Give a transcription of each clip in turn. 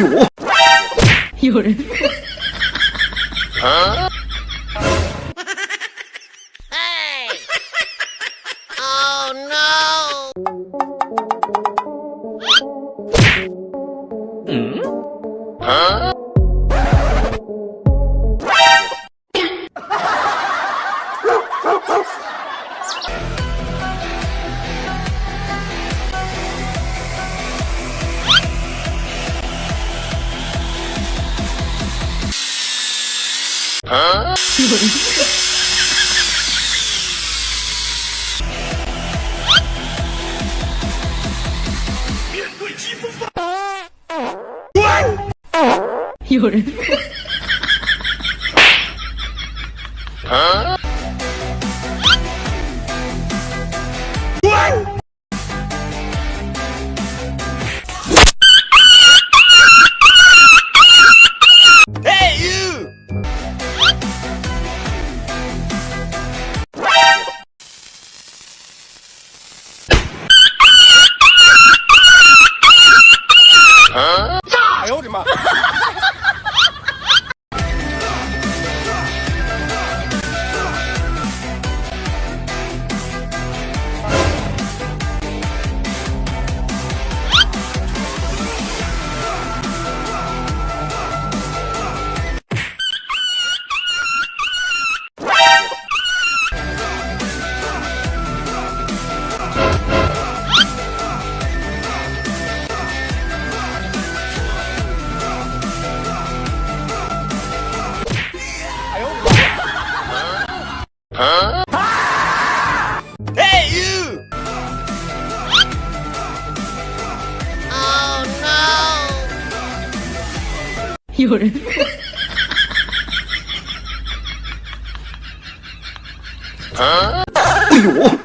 뭐? 요래요? 요래. 응? 어? 啊 有人。어? 아! 에유! Oh no! 열. 어?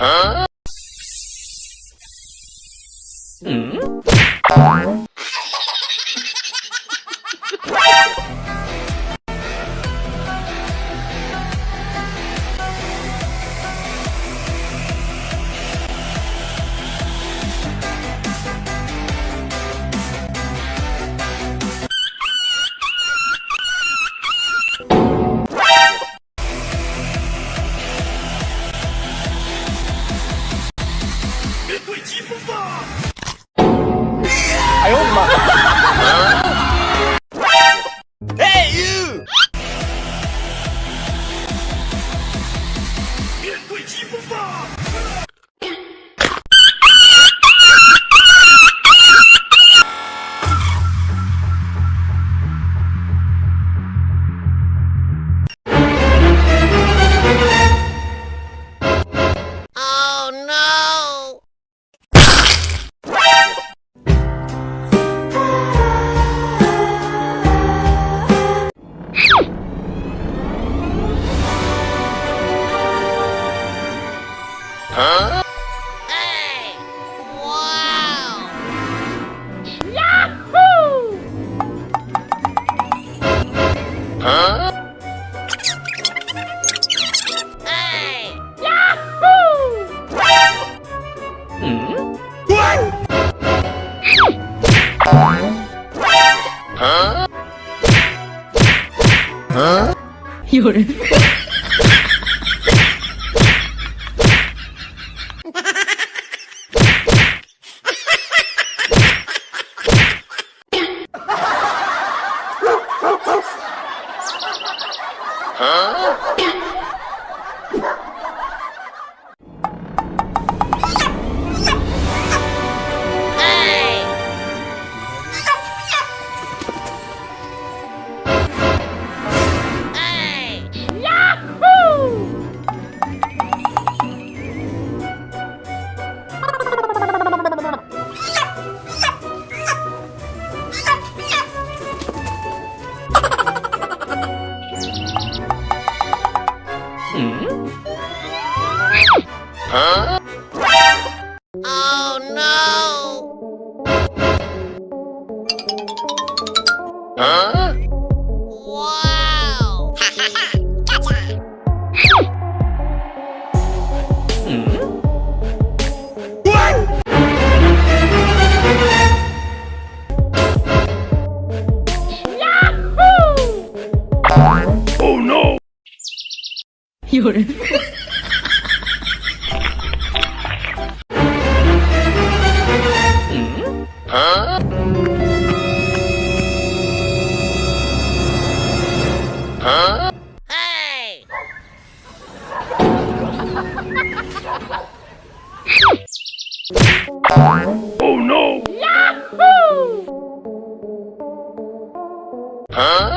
哎 Huh? Hey! Wow! Yahoo! Huh? Hey! Yahoo! Hmm? Huh? Huh? You're Hã? Oh no! Wow! 哈哈哈！嘎嚓！有人，嘿！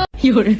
有人，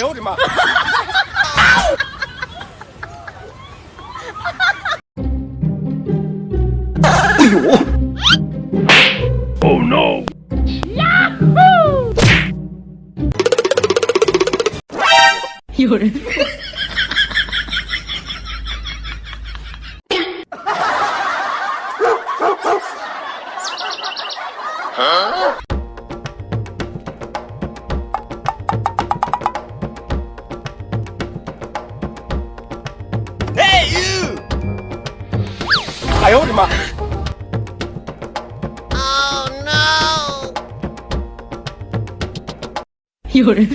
呦我的妈！哎 呦！Oh no！有人，呦我的妈！Oh no! 有人，